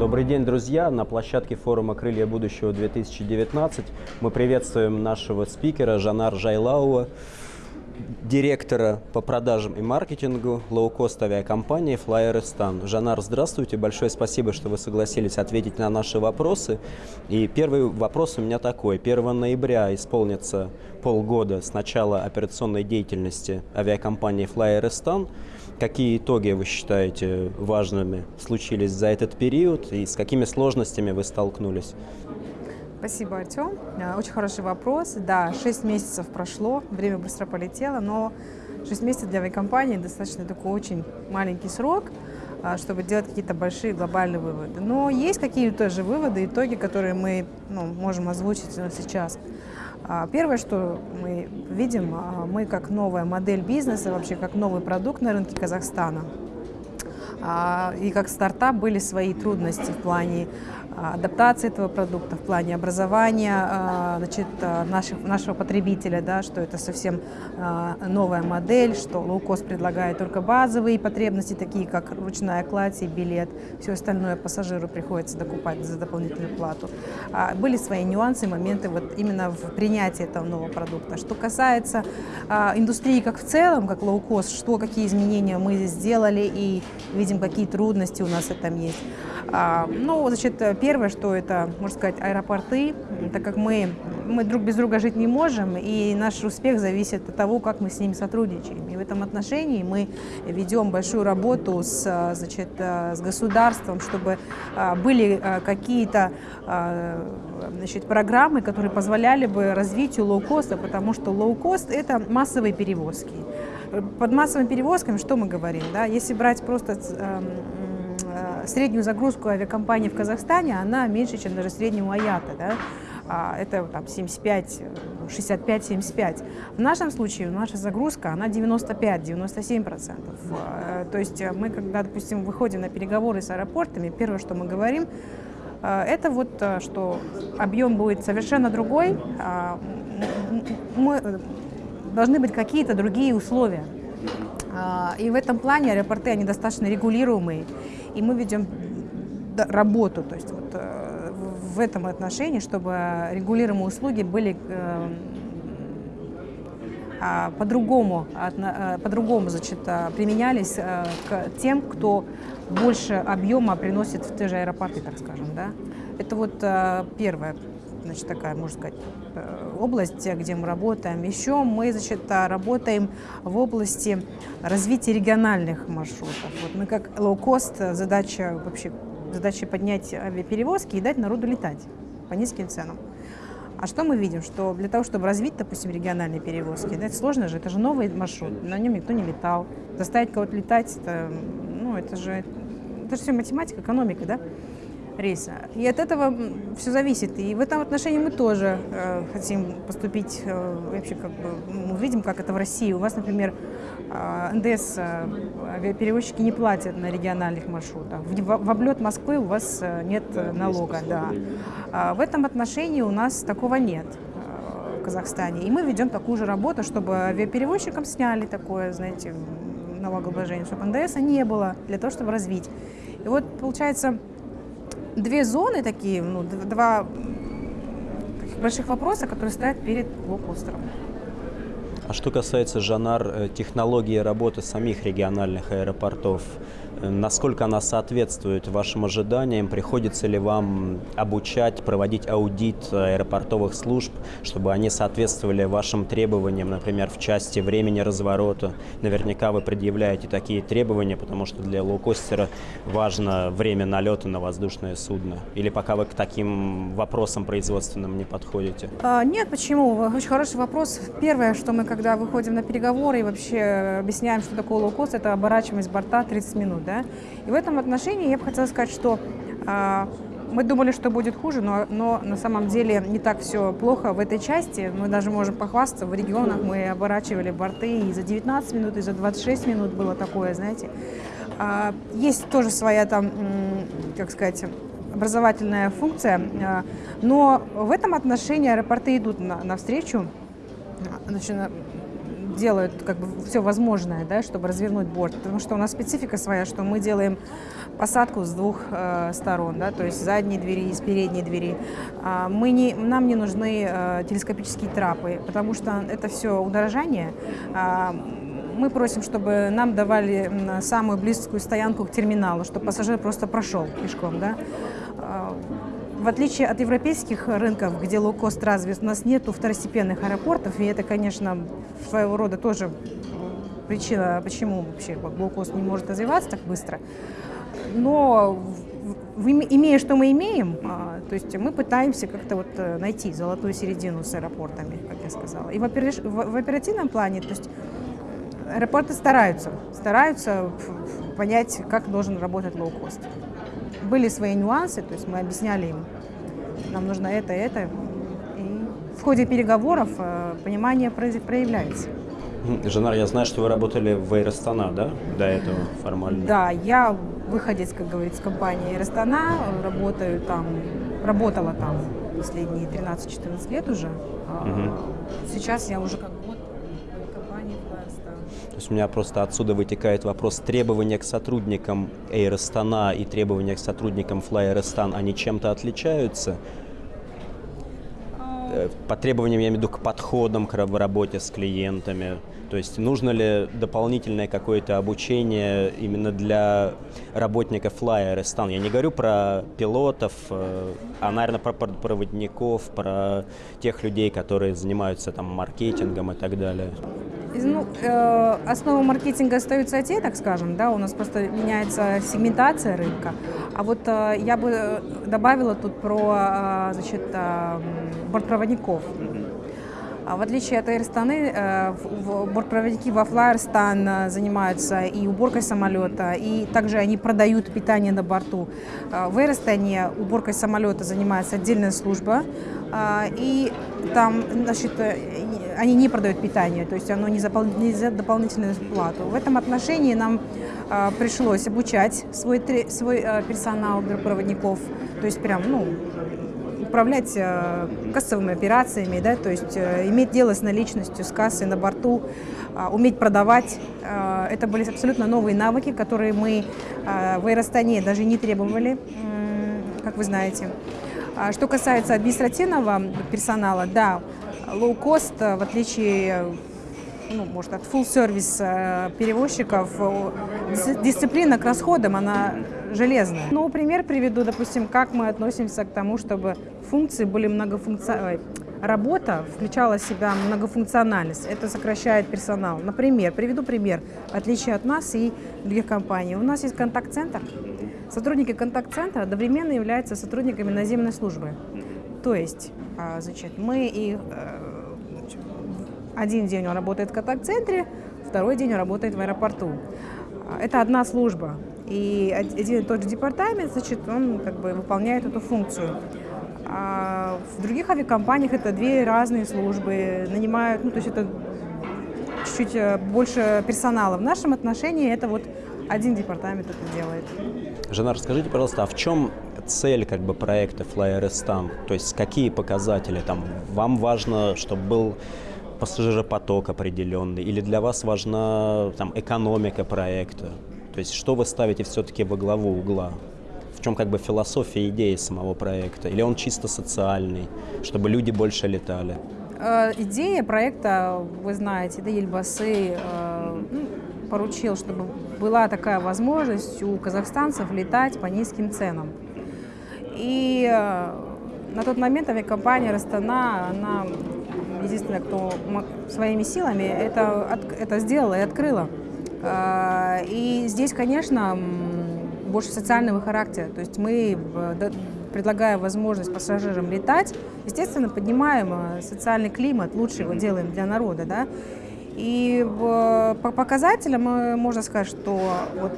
Добрый день, друзья! На площадке форума «Крылья будущего-2019» мы приветствуем нашего спикера Жанар Жайлауа, директора по продажам и маркетингу лоукост авиакомпании Flyeristan. Жанар, здравствуйте, большое спасибо, что вы согласились ответить на наши вопросы. И первый вопрос у меня такой. 1 ноября исполнится полгода с начала операционной деятельности авиакомпании Flyeristan. Какие итоги вы считаете важными случились за этот период и с какими сложностями вы столкнулись? Спасибо, Артем. Э, очень хороший вопрос. Да, 6 месяцев прошло, время быстро полетело, но 6 месяцев для авиакомпании достаточно такой очень маленький срок, э, чтобы делать какие-то большие глобальные выводы. Но есть какие-то же выводы, итоги, которые мы ну, можем озвучить сейчас. А, первое, что мы видим, а, мы как новая модель бизнеса, вообще как новый продукт на рынке Казахстана, а, и как стартап были свои трудности в плане адаптации этого продукта, в плане образования а, значит, а, наших, нашего потребителя, да, что это совсем новая модель, что лоукост предлагает только базовые потребности, такие как ручная кладь и билет, все остальное пассажиру приходится докупать за дополнительную плату. Были свои нюансы, моменты вот именно в принятии этого нового продукта. Что касается индустрии как в целом, как лоукост, что, какие изменения мы сделали и видим, какие трудности у нас в этом есть. Ну, значит, Первое, что это, можно сказать, аэропорты, так как мы, мы друг без друга жить не можем, и наш успех зависит от того, как мы с ними сотрудничаем. И в этом отношении мы ведем большую работу с, значит, с государством, чтобы а, были а, какие-то значит, программы, которые позволяли бы развитию лоукоста, потому что лоукост – это массовые перевозки. Под массовыми перевозками что мы говорим? Да? Если брать просто среднюю загрузку авиакомпании в Казахстане, она меньше, чем даже среднего IATA. Да? А, это там 75, 65-75. В нашем случае наша загрузка, она 95-97 процентов. А, то есть мы, когда, допустим, выходим на переговоры с аэропортами, первое, что мы говорим, а, это вот, что объем будет совершенно другой, мы, должны быть какие-то другие условия. И в этом плане аэропорты, они достаточно регулируемые и мы ведем работу, то есть вот э, в этом отношении, чтобы регулируемые услуги были э, а, по-другому э, по-другому значит, применялись к тем, кто больше объема приносит в те же аэропорты, так скажем. Да? Это вот первое значит, такая, можно сказать, э, область, где мы работаем. Еще мы значит, работаем в области развития региональных маршрутов. Вот мы как лоукост, задача вообще задача поднять авиаперевозки и дать народу летать по низким ценам. А что мы видим? Что для того, чтобы развить, допустим, региональные перевозки, да, это сложно же, это же новый маршрут, на нем никто не летал. Заставить кого-то летать, это, ну, это же, это же все математика, экономика, да? Рейса. И от этого все зависит. И в этом отношении мы тоже э, хотим поступить, э, вообще как бы, мы видим, как это в России. У вас, например, э, НДС, э, авиаперевозчики не платят на региональных маршрутах. В, в, облет Москвы у вас э, нет налога, да. А в этом отношении у нас такого нет. Э, в Казахстане. И мы ведем такую же работу, чтобы авиаперевозчикам сняли такое, знаете, налогообложение, чтобы НДС не было, для того, чтобы развить. И вот, получается, две зоны такие, ну, два больших вопроса, которые стоят перед блокбустером. А что касается, Жанар, э, технологии работы самих региональных аэропортов, Насколько она соответствует вашим ожиданиям? Приходится ли вам обучать, проводить аудит аэропортовых служб, чтобы они соответствовали вашим требованиям, например, в части времени разворота? Наверняка вы предъявляете такие требования, потому что для лоукостера важно время налета на воздушное судно. Или пока вы к таким вопросам производственным не подходите? А, нет, почему? Очень хороший вопрос. Первое, что мы, когда выходим на переговоры и вообще объясняем, что такое лоукост, это оборачиваемость борта 30 минут. Да? И в этом отношении я бы хотела сказать, что а, мы думали, что будет хуже, но, но на самом деле не так все плохо в этой части. Мы даже можем похвастаться, в регионах мы оборачивали борты и за 19 минут, и за 26 минут было такое, знаете. А, есть тоже своя там, как сказать, образовательная функция, а, но в этом отношении аэропорты идут на, навстречу. Значит, делают как бы все возможное, да, чтобы развернуть борт, потому что у нас специфика своя, что мы делаем посадку с двух э, сторон, да, то есть с задней двери и с передней двери. А, мы не, нам не нужны э, телескопические трапы, потому что это все удорожание. А, мы просим, чтобы нам давали самую близкую стоянку к терминалу, чтобы пассажир просто прошел пешком. Да? В отличие от европейских рынков, где лоукост развит, у нас нет второстепенных аэропортов, и это, конечно, своего рода тоже причина, почему вообще лоукост не может развиваться так быстро. Но имея, что мы имеем, а, то есть мы пытаемся как-то вот э, найти золотую середину с аэропортами, как я сказала. И в оперативном плане, то есть Аэропорты стараются, стараются понять, как должен работать лоукост. Были свои нюансы, то есть мы объясняли им, нам нужно это, это. И в ходе переговоров э, понимание проявляется. Жанар, я знаю, что вы работали в Аэростана, да, до этого формально? Да, я выходец, как говорится, компании Аэростана, работаю там, работала там последние 13-14 лет уже. Угу. Сейчас я уже как у меня просто отсюда вытекает вопрос требования к сотрудникам Aerostana и требования к сотрудникам Fly Aerostan, они чем-то отличаются? Э, по требованиям, я имею в виду, к подходам к работе с клиентами. То есть нужно ли дополнительное какое-то обучение именно для работников Flyer Стан? Я не говорю про пилотов, э, а, наверное, про проводников, про тех людей, которые занимаются там маркетингом и так далее. Ну, э, основа маркетинга остаются те, так скажем, да, у нас просто меняется сегментация рынка. А вот э, я бы добавила тут про, э, значит, э, бортпроводников. А в отличие от э, бортпроводники во Flyerstan э, занимаются и уборкой самолета, и также они продают питание на борту. Э, в Airstone уборкой самолета занимается отдельная служба, и там значит, они не продают питание, то есть оно не за, не за дополнительную плату. В этом отношении нам пришлось обучать свой, свой персонал проводников, то есть прям, ну, управлять э, кассовыми операциями, да, то есть э, иметь дело с наличностью, с кассой на борту, э, уметь продавать. Это были абсолютно новые навыки, которые мы в Аэростане даже не требовали, как вы знаете. Что касается административного персонала, да, лоу-кост, в отличие ну, может, от full-service перевозчиков, дисциплина к расходам, она железная. Ну, пример приведу, допустим, как мы относимся к тому, чтобы функции были многофункциональны. Работа включала в себя многофункциональность. Это сокращает персонал. Например, приведу пример, в отличие от нас и других компаний. У нас есть контакт-центр. Сотрудники контакт-центра одновременно являются сотрудниками наземной службы. То есть, а, значит, мы и э, один день он работает в контакт-центре, второй день он работает в аэропорту. Это одна служба. И один и тот же департамент, значит, он как бы выполняет эту функцию. А в других авиакомпаниях это две разные службы, нанимают, ну, то есть это чуть-чуть э, больше персонала. В нашем отношении это вот один департамент это делает. Жена, расскажите, пожалуйста, а в чем цель как бы проекта Fly Restam? То есть какие показатели там? Вам важно, чтобы был пассажиропоток определенный, или для вас важна там экономика проекта? То есть что вы ставите все-таки во главу угла? В чем как бы философия идеи самого проекта? Или он чисто социальный, чтобы люди больше летали? Э, идея проекта, вы знаете, да, Ельбасы э, поручил, чтобы была такая возможность у казахстанцев летать по низким ценам. И э, на тот момент авиакомпания Растана, она единственная, кто своими силами это, это сделала и открыла. А, и здесь, конечно, больше социального характера. То есть мы, предлагая возможность пассажирам летать, естественно, поднимаем э, социальный климат, лучше его делаем для народа. Да? И по показателям можно сказать, что вот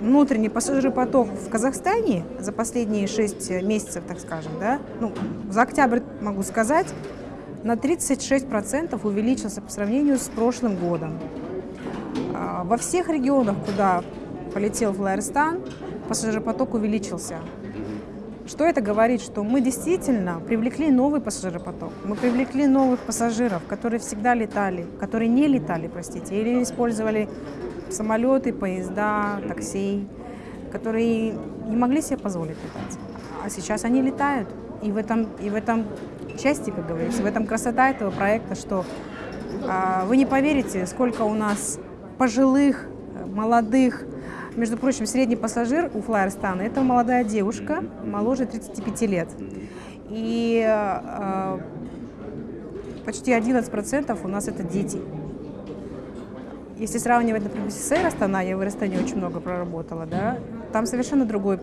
внутренний пассажиропоток в Казахстане за последние 6 месяцев, так скажем, да, ну, за октябрь могу сказать, на 36% увеличился по сравнению с прошлым годом. А, во всех регионах, куда полетел Флайерстан, пассажиропоток увеличился. Что это говорит? Что мы действительно привлекли новый пассажиропоток. Мы привлекли новых пассажиров, которые всегда летали, которые не летали, простите, или использовали самолеты, поезда, такси, которые не могли себе позволить летать. А сейчас они летают. И в этом, и в этом части, как говорится, в этом красота этого проекта, что а, вы не поверите, сколько у нас пожилых, молодых, между прочим, средний пассажир у Флайерстана – это молодая девушка, моложе 35 лет. И э, почти 11% у нас это дети. Если сравнивать, например, с Air Астана, я в Аэростане очень много проработала, да, там совершенно другой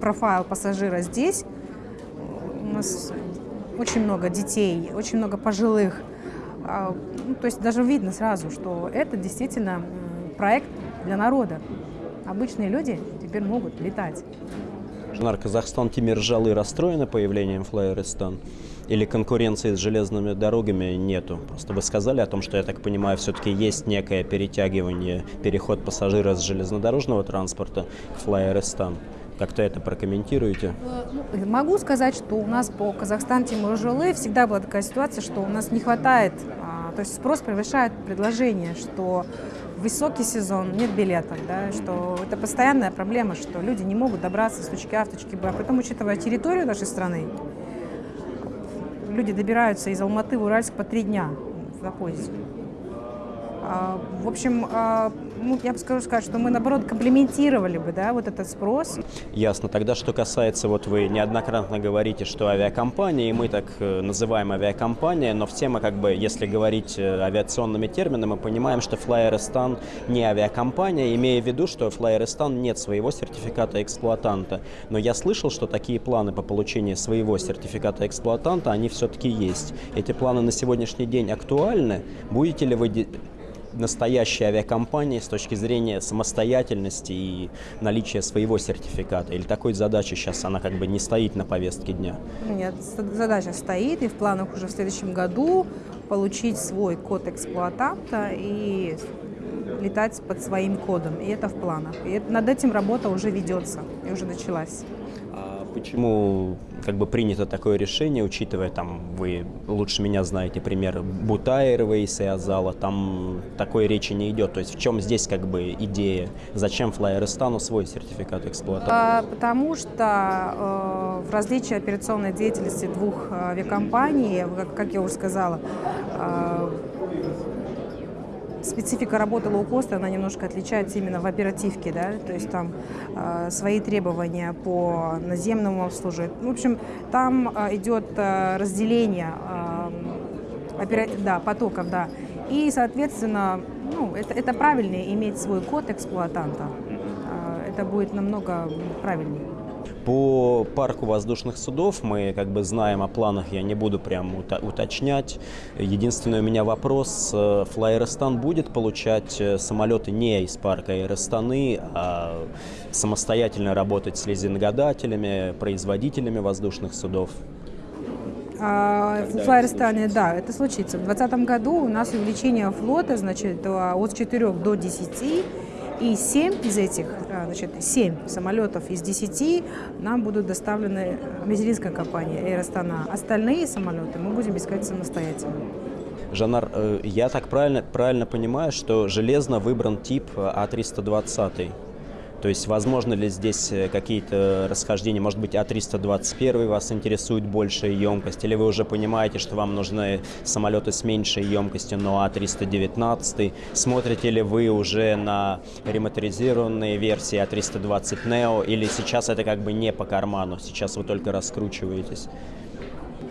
профайл пассажира. Здесь у нас очень много детей, очень много пожилых. А, ну, то есть даже видно сразу, что это действительно проект для народа. Обычные люди теперь могут летать. Жанар, Казахстан теперь ржалы расстроены появлением Флайеристан? Или конкуренции с железными дорогами нету? Просто вы сказали о том, что, я так понимаю, все-таки есть некое перетягивание, переход пассажира с железнодорожного транспорта к Флайеристан. Как-то это прокомментируете? Ну, могу сказать, что у нас по Казахстан Тимуржелы всегда была такая ситуация, что у нас не хватает, а, то есть спрос превышает предложение, что высокий сезон, нет билетов, да, что это постоянная проблема, что люди не могут добраться с точки А в точке Б. Потом, учитывая территорию нашей страны, люди добираются из Алматы в Уральск по три дня на поезде. А, в общем, а, ну, я бы скажу сказать, что мы, наоборот, комплементировали бы, да, вот этот спрос. Ясно. Тогда, что касается, вот вы неоднократно говорите, что авиакомпании, мы так э, называем авиакомпания, но все мы, как бы, если говорить э, авиационными терминами, мы понимаем, что Flyeristan не авиакомпания, имея в виду, что Flyeristan нет своего сертификата эксплуатанта. Но я слышал, что такие планы по получению своего сертификата эксплуатанта, они все-таки есть. Эти планы на сегодняшний день актуальны? Будете ли вы настоящей авиакомпании с точки зрения самостоятельности и наличия своего сертификата? Или такой задачи сейчас она как бы не стоит на повестке дня? Нет, задача стоит, и в планах уже в следующем году получить свой код эксплуатанта и летать под своим кодом. И это в планах. И над этим работа уже ведется и уже началась. Почему как бы принято такое решение, учитывая, там, вы лучше меня знаете пример Бутаева и Азала, там такой речи не идет. То есть в чем здесь как бы идея? Зачем FlyArystan у свой сертификат эксплуатации? А, потому что э, в различии операционной деятельности двух э, авиакомпаний, как, как я уже сказала, э, специфика работы лоукоста, она немножко отличается именно в оперативке, да, то есть там э, свои требования по наземному обслуживанию. В общем, там э, идет э, разделение э, опера... да, потоков, да, и, соответственно, ну, это, это правильнее иметь свой код эксплуатанта. Э, это будет намного правильнее. По парку воздушных судов мы как бы знаем о планах, я не буду прям уточнять. Единственный у меня вопрос, Флайерстан будет получать э, самолеты не из парка Аэростаны, а самостоятельно работать с лизингодателями, производителями воздушных судов? А, в Флайерстане, да, это случится. В 2020 году у нас увеличение флота, значит, от 4 до 10 и 7 из этих, а, значит, 7 самолетов из 10 нам будут доставлены материнской компанией Air Astana. Остальные самолеты мы будем искать самостоятельно. Жанар, э, я так правильно, правильно понимаю, что железно выбран тип А320. То есть, возможно ли здесь э, какие-то расхождения? Может быть, А321 вас интересует большая емкость? Или вы уже понимаете, что вам нужны самолеты с меньшей емкостью, но А319? Смотрите ли вы уже на ремоторизированные версии А320 Neo? Или сейчас это как бы не по карману? Сейчас вы только раскручиваетесь?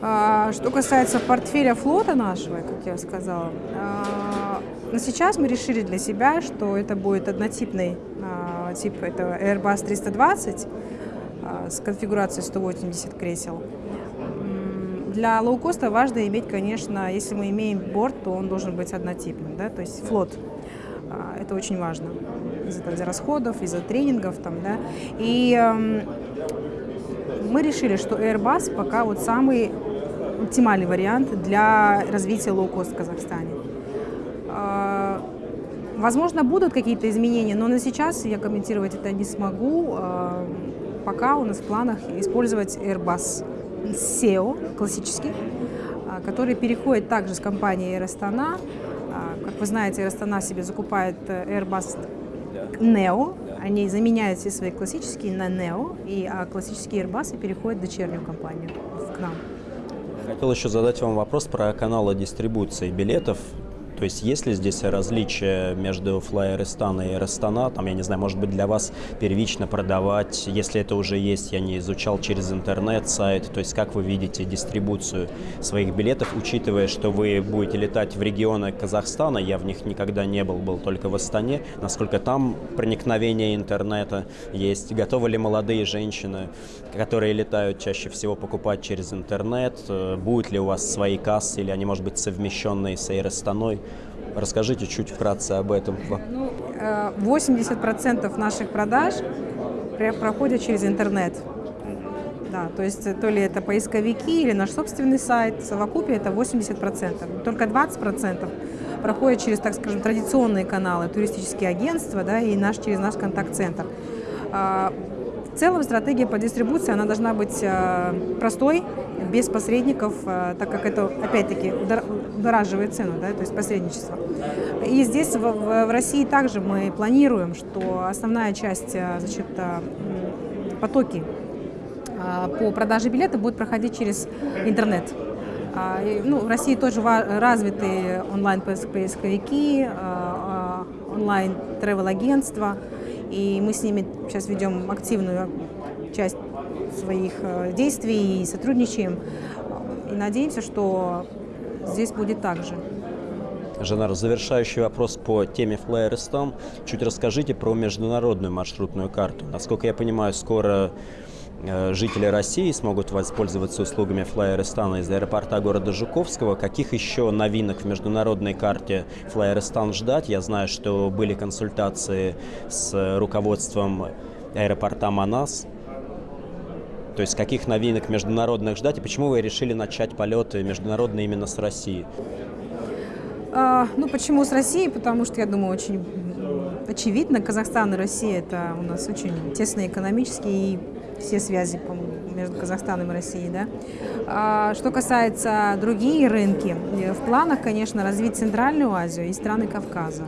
А, что касается портфеля флота нашего, как я сказала, а, но сейчас мы решили для себя, что это будет однотипный а, тип, это Airbus 320 а, с конфигурацией 180 кресел. Для лоукоста важно иметь, конечно, если мы имеем борт, то он должен быть однотипным, да, то есть флот. А, это очень важно из-за из расходов, из-за тренингов. Там, да. И э, мы решили, что Airbus пока вот самый оптимальный вариант для развития лоукост в Казахстане. Возможно, будут какие-то изменения, но на сейчас я комментировать это не смогу. А, пока у нас в планах использовать Airbus SEO классический, а, который переходит также с компанией Air Astana. А, как вы знаете, Air Astana себе закупает э, Airbus Neo, они заменяют все свои классические на Neo, и классические Airbus переходят в дочернюю компанию к нам. Хотел еще задать вам вопрос про каналы дистрибуции билетов. То есть есть ли здесь различия между Флайерестана и Эрестана? Там, я не знаю, может быть, для вас первично продавать, если это уже есть, я не изучал через интернет, сайт. То есть как вы видите дистрибуцию своих билетов, учитывая, что вы будете летать в регионы Казахстана, я в них никогда не был, был только в Астане, насколько там проникновение интернета есть? Готовы ли молодые женщины, которые летают чаще всего, покупать через интернет? Будут ли у вас свои кассы или они, может быть, совмещенные с Эйрестаной? Расскажите чуть вкратце об этом. 80% э, наших продаж проходят через интернет. Да, то есть то ли это поисковики или наш собственный сайт, в это 80%. Только 20% проходят через, так скажем, традиционные каналы, туристические агентства да, и наш, через наш контакт-центр. А, в целом стратегия по дистрибуции она должна быть э, простой, без посредников, э, так как это, опять-таки, удораживает цену, да, то есть посредничество. И здесь, в, в России, также мы планируем, что основная часть, э, значит, потоки по продаже билета будет проходить через интернет. А, ну, в России тоже развиты онлайн-поисковики, онлайн-тревел-агентства, и мы с ними сейчас ведем активную часть своих э, действий и сотрудничаем. И надеемся, что здесь будет так же. Жанар, завершающий вопрос по теме Flyerstone. Чуть расскажите про международную маршрутную карту. Насколько я понимаю, скоро Э, жители России смогут воспользоваться услугами Флайерестана из аэропорта города Жуковского. Каких еще новинок в международной карте Флайерестан ждать? Я знаю, что были консультации с руководством аэропорта Манас. То есть каких новинок международных ждать и почему вы решили начать полеты международные именно с России? А, ну, почему с Россией? Потому что, я думаю, очень очевидно, Казахстан и Россия – это у нас очень тесные экономические и все связи между Казахстаном и Россией. Да? А, что касается другие рынки, в планах, конечно, развить Центральную Азию и страны Кавказа.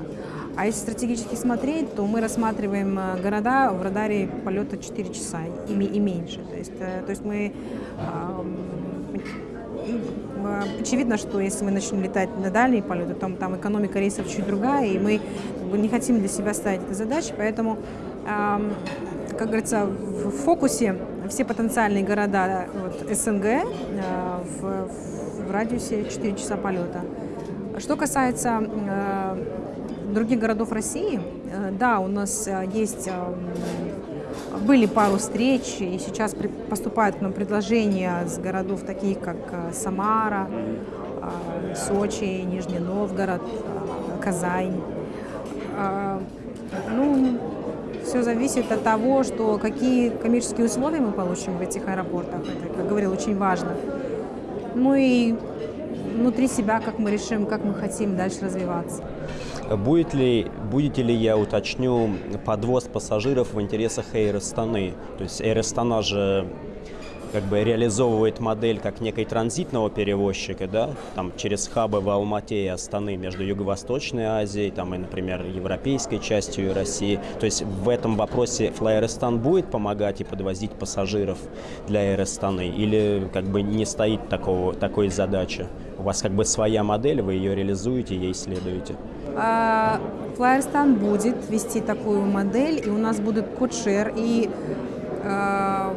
А если стратегически смотреть, то мы рассматриваем э, города в радаре полета 4 часа и, и меньше. То есть, э, то есть мы очевидно, что если мы начнем летать на дальние полеты, то там экономика рейсов чуть другая, и мы не хотим для себя ставить этой задачи, поэтому как говорится, в фокусе все потенциальные города вот, СНГ э, в, в радиусе 4 часа полета. Что касается других городов России, э, да, у нас есть, были пару встреч, и сейчас поступают к нам предложения с городов таких, как Самара, Сочи, Нижний Новгород, Казань. Ну, все зависит от того, что какие коммерческие условия мы получим в этих аэропортах. Это, как говорил, очень важно. Ну и внутри себя, как мы решим, как мы хотим дальше развиваться. Будет ли, будете ли, я уточню, подвоз пассажиров в интересах Air Astana? То есть Air Astana же как бы реализовывает модель как некой транзитного перевозчика, да, там через хабы в Алмате и Астаны между Юго-Восточной Азией, там и, например, европейской частью России. То есть в этом вопросе Флайерстан будет помогать и подвозить пассажиров для Аэростаны или как бы не стоит такого, такой задачи? У вас как бы своя модель, вы ее реализуете, ей следуете? Флайерстан будет вести такую модель, и у нас будет кодшер, и а,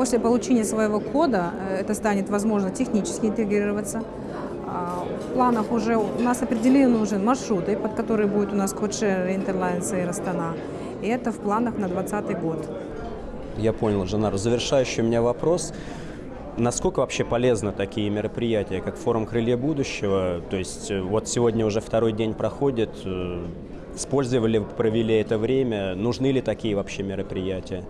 После получения своего кода э, это станет возможно технически интегрироваться. А, в планах уже у нас определены уже маршруты, под которые будет у нас кодшер Интерлайнс и Растана. И это в планах на 2020 год. Я понял, Жанар. Завершающий у меня вопрос. Насколько вообще полезны такие мероприятия, как форум «Крылья будущего»? То есть э, вот сегодня уже второй день проходит, э, использовали, провели это время, нужны ли такие вообще мероприятия?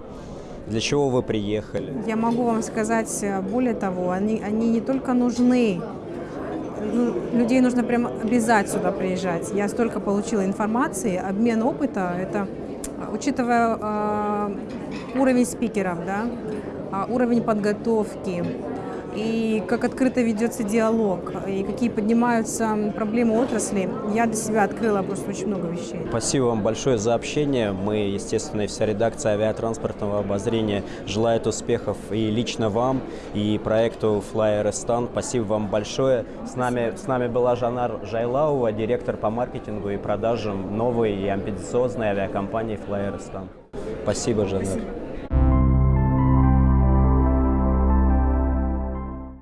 Для чего вы приехали? Я могу вам сказать э, более того, они, они не только нужны, ну, людей нужно прямо обязать сюда приезжать. Я столько получила информации, обмен опыта, это Учитывая э, уровень спикеров, да, уровень подготовки, и как открыто ведется диалог, и какие поднимаются проблемы отрасли, я для себя открыла просто очень много вещей. Спасибо вам большое за общение. Мы, естественно, и вся редакция авиатранспортного обозрения желает успехов и лично вам, и проекту Fly Restan. Спасибо вам большое. С нами, с нами была Жанар Жайлаува, директор по маркетингу и продажам новой и амбициозной авиакомпании Fly Restan. Спасибо, Жанар. Спасибо.